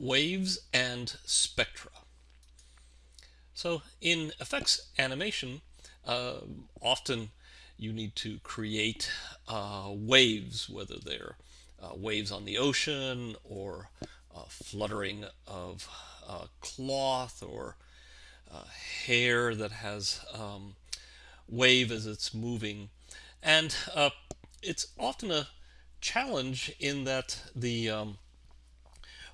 waves and spectra. So in effects animation, uh, often you need to create uh, waves, whether they're uh, waves on the ocean or uh, fluttering of uh, cloth or uh, hair that has um, wave as it's moving. And it's often a challenge in that the um,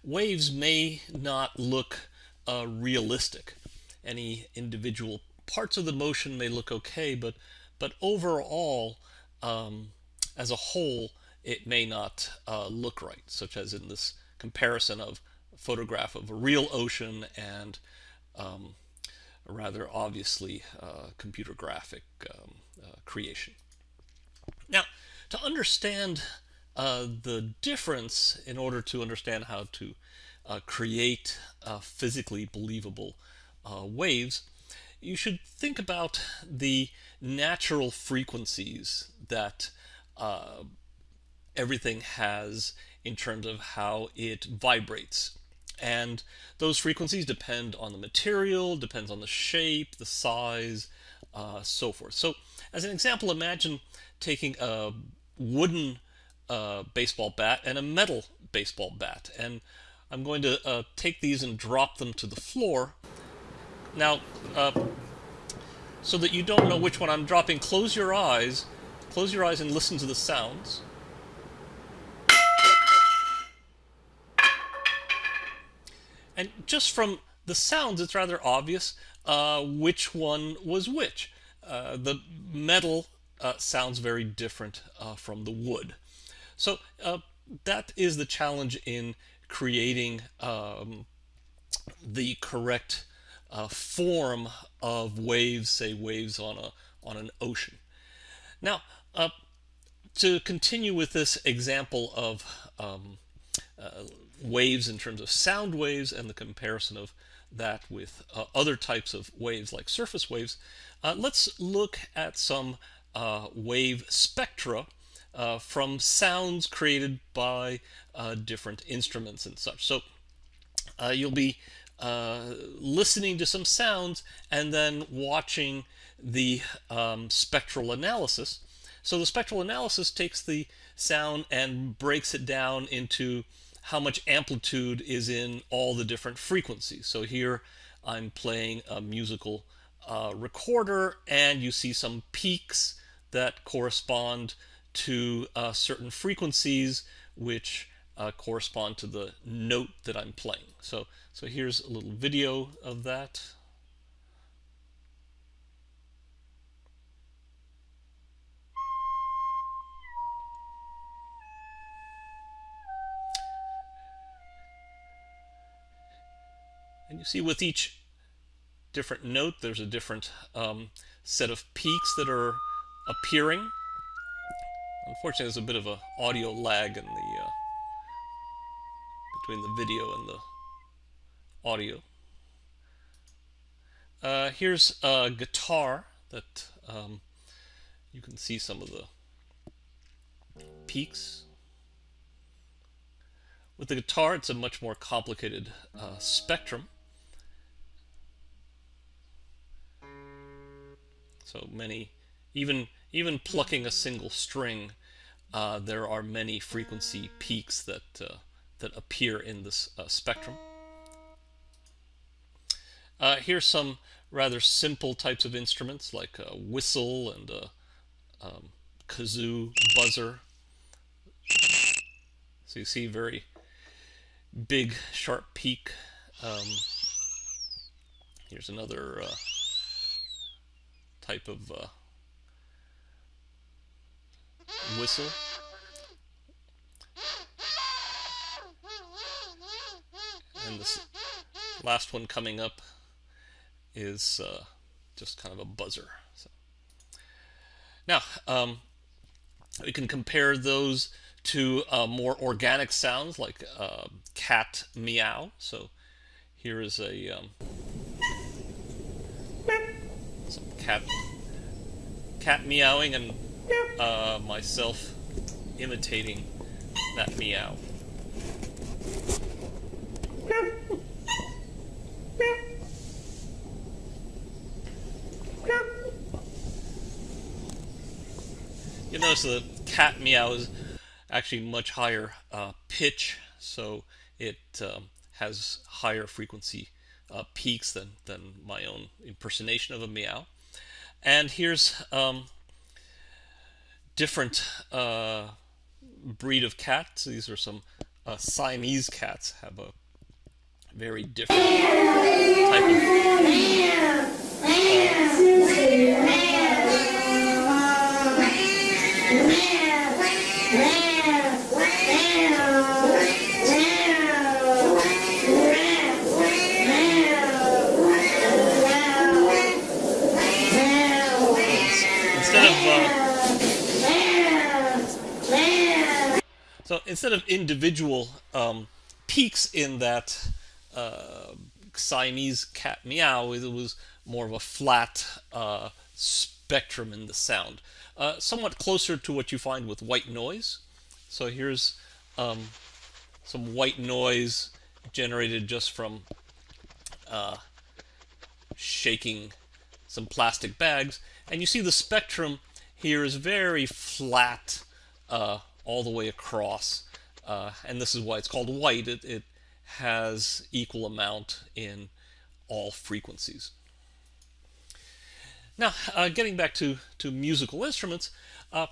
waves may not look realistic. Any individual parts of the motion may look okay, but but overall, um, as a whole, it may not uh, look right, such as in this comparison of photograph of a real ocean and um, a rather obviously uh, computer graphic um, uh, creation. Now, to understand uh, the difference in order to understand how to uh, create uh, physically believable waves, you should think about the natural frequencies that uh, everything has in terms of how it vibrates. And those frequencies depend on the material, depends on the shape, the size, uh, so forth. So as an example, imagine taking a wooden uh, baseball bat and a metal baseball bat. And I'm going to uh, take these and drop them to the floor. Now, uh, so that you don't know which one I'm dropping, close your eyes, close your eyes and listen to the sounds. And just from the sounds, it's rather obvious uh, which one was which. Uh, the metal uh, sounds very different uh, from the wood. So uh, that is the challenge in creating um, the correct uh, form of waves, say waves on a on an ocean. Now, uh, to continue with this example of um, uh, waves in terms of sound waves and the comparison of that with uh, other types of waves like surface waves, uh, let's look at some uh, wave spectra uh, from sounds created by different instruments and such. So you'll be uh, listening to some sounds and then watching the um, spectral analysis. So the spectral analysis takes the sound and breaks it down into how much amplitude is in all the different frequencies. So here I'm playing a musical uh, recorder and you see some peaks that correspond to uh, certain frequencies which uh, correspond to the note that I'm playing. So, so here's a little video of that. And you see with each different note, there's a different um, set of peaks that are appearing. Unfortunately, there's a bit of an audio lag in the uh, between the video and the audio. Uh, here's a guitar that um, you can see some of the peaks. With the guitar, it's a much more complicated uh, spectrum. So many, even even plucking a single string, uh, there are many frequency peaks that uh, that appear in this uh, spectrum. Uh, here's some rather simple types of instruments like a whistle and a um, kazoo, buzzer. So you see very big, sharp peak. Um, here's another uh, type of uh, whistle. and this last one coming up is uh, just kind of a buzzer. So. Now, um, we can compare those to uh, more organic sounds like uh, cat meow. So here is a um, cat cat meowing and uh, myself imitating that meow. You notice the cat meow is actually much higher uh, pitch, so it um, has higher frequency uh, peaks than, than my own impersonation of a meow. And here's um, different uh, breed of cats. These are some uh, Siamese cats have a very different type of instead of individual um, peaks in that uh, Siamese cat meow, it was more of a flat uh, spectrum in the sound. Uh, somewhat closer to what you find with white noise. So here's um, some white noise generated just from uh, shaking some plastic bags. And you see the spectrum here is very flat uh, all the way across. Uh, and this is why it's called white. It, it has equal amount in all frequencies. Now, uh, getting back to, to musical instruments, uh,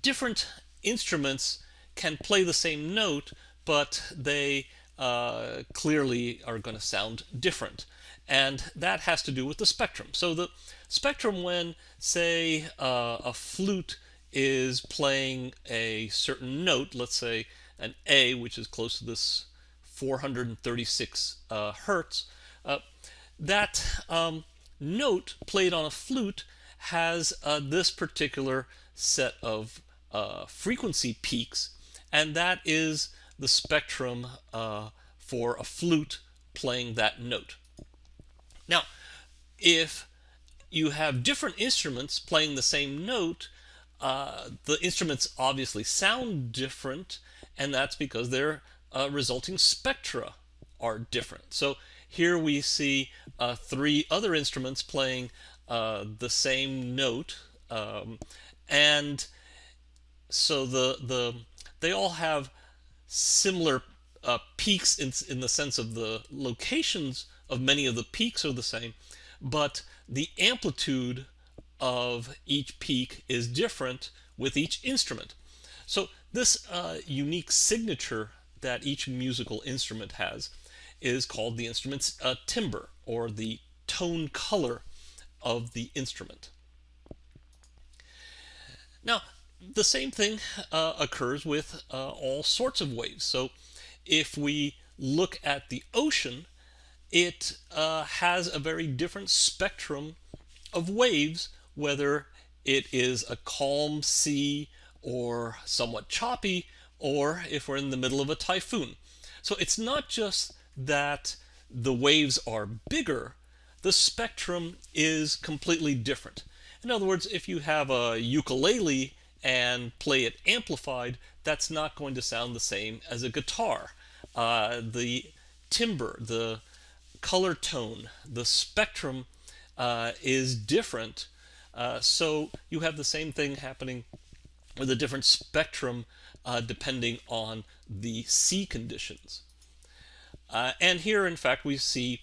different instruments can play the same note, but they uh, clearly are going to sound different. And that has to do with the spectrum. So the spectrum when, say, uh, a flute is playing a certain note, let's say an A, which is close to this 436 uh, hertz, uh, that um, note played on a flute has uh, this particular set of uh, frequency peaks, and that is the spectrum uh, for a flute playing that note. Now, if you have different instruments playing the same note, uh, the instruments obviously sound different, and that's because their uh, resulting spectra are different. So here we see uh, three other instruments playing uh, the same note, um, and so the the they all have similar uh, peaks in, in the sense of the locations of many of the peaks are the same, but the amplitude of each peak is different with each instrument. So this uh, unique signature that each musical instrument has is called the instrument's uh, timbre or the tone color of the instrument. Now, the same thing uh, occurs with uh, all sorts of waves. So if we look at the ocean, it uh, has a very different spectrum of waves whether it is a calm sea or somewhat choppy, or if we're in the middle of a typhoon. So it's not just that the waves are bigger, the spectrum is completely different. In other words, if you have a ukulele and play it amplified, that's not going to sound the same as a guitar. Uh, the timbre, the color tone, the spectrum uh, is different uh, so you have the same thing happening with a different spectrum uh, depending on the sea conditions. Uh, and here, in fact, we see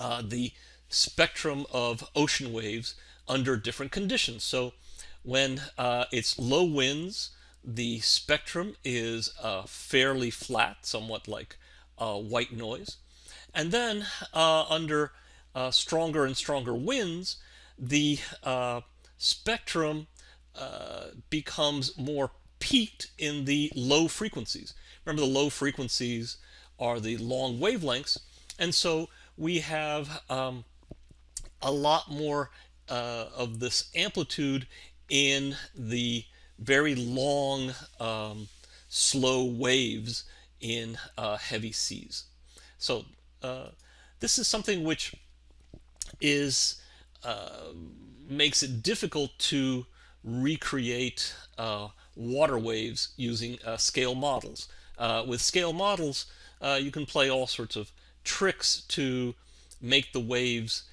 uh, the spectrum of ocean waves under different conditions. So when uh, it's low winds, the spectrum is fairly flat, somewhat like white noise. And then under stronger and stronger winds, the uh, spectrum uh, becomes more peaked in the low frequencies. Remember the low frequencies are the long wavelengths and so we have um, a lot more uh, of this amplitude in the very long um, slow waves in uh, heavy seas. So uh, this is something which is uh, makes it difficult to recreate uh, water waves using uh, scale models. Uh, with scale models, uh, you can play all sorts of tricks to make the waves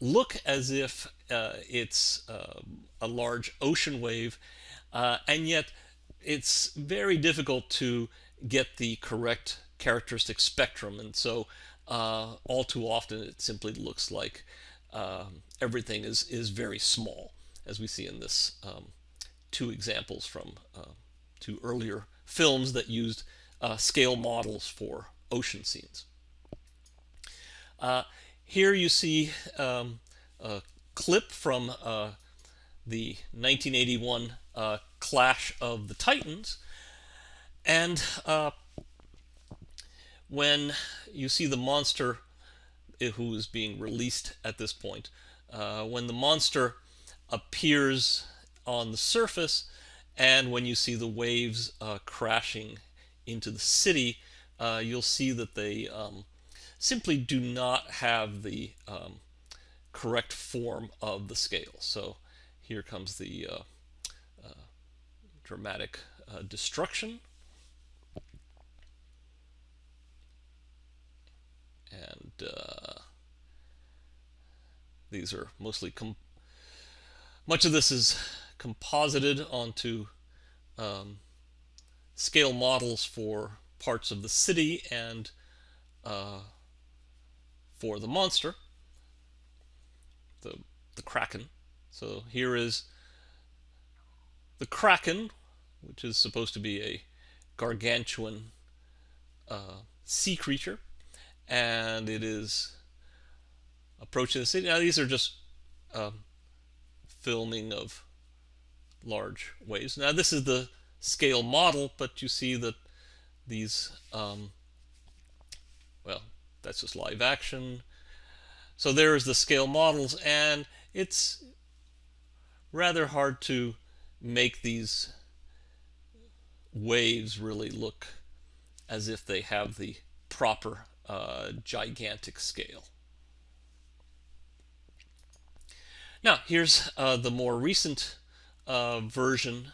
look as if it's a large ocean wave, and yet it's very difficult to get the correct characteristic spectrum. And so all too often it simply looks like um, everything is, is very small, as we see in this um, two examples from uh, two earlier films that used uh, scale models for ocean scenes. Uh, here you see um, a clip from uh, the 1981 uh, Clash of the Titans. And uh, when you see the monster who is being released at this point, uh, when the monster appears on the surface and when you see the waves uh, crashing into the city, uh, you'll see that they um, simply do not have the um, correct form of the scale. So here comes the uh, uh, dramatic destruction. And uh, these are mostly, much of this is composited onto um, scale models for parts of the city and uh, for the monster, the, the Kraken. So here is the Kraken, which is supposed to be a gargantuan uh, sea creature, and it is approaching the city. Now these are just um, filming of large waves. Now this is the scale model, but you see that these, um, well, that's just live action. So there's the scale models, and it's rather hard to make these waves really look as if they have the proper uh, gigantic scale. Now, here's uh, the more recent uh, version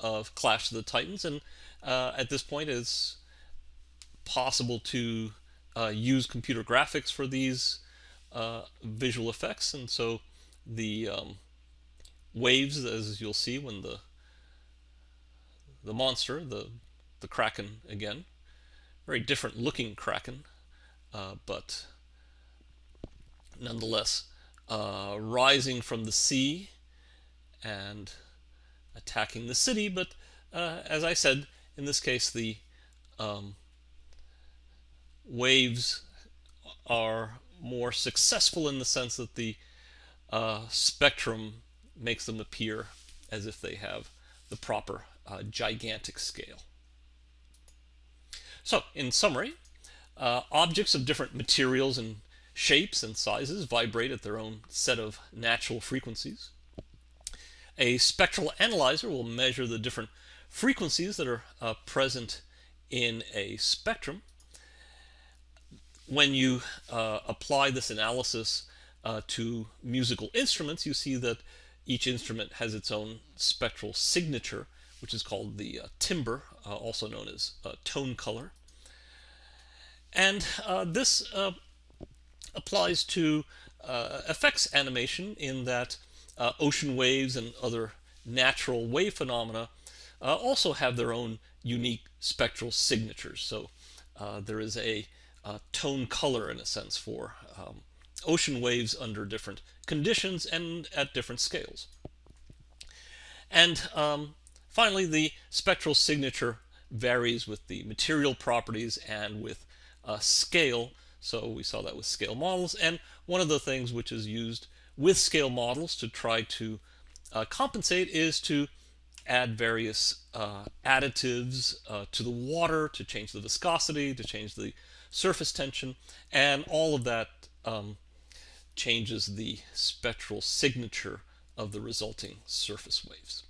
of Clash of the Titans, and uh, at this point it's possible to uh, use computer graphics for these visual effects, and so the um, waves, as you'll see when the the monster, the the kraken again, very different looking kraken, uh, but nonetheless uh, rising from the sea and attacking the city. But uh, as I said, in this case, the um, waves are more successful in the sense that the uh, spectrum makes them appear as if they have the proper uh, gigantic scale. So, in summary, uh, objects of different materials and shapes and sizes vibrate at their own set of natural frequencies. A spectral analyzer will measure the different frequencies that are uh, present in a spectrum. When you uh, apply this analysis uh, to musical instruments, you see that each instrument has its own spectral signature, which is called the uh, timbre, uh, also known as uh, tone color. And this applies to effects animation in that uh, ocean waves and other natural wave phenomena uh, also have their own unique spectral signatures. So uh, there is a, a, tone color, in a sense, for um, ocean waves under different conditions and at different scales. And um, finally, the spectral signature varies with the material properties and with uh, scale. So we saw that with scale models. And one of the things which is used with scale models to try to uh, compensate is to add various uh, additives uh, to the water to change the viscosity, to change the surface tension, and all of that um, changes the spectral signature of the resulting surface waves.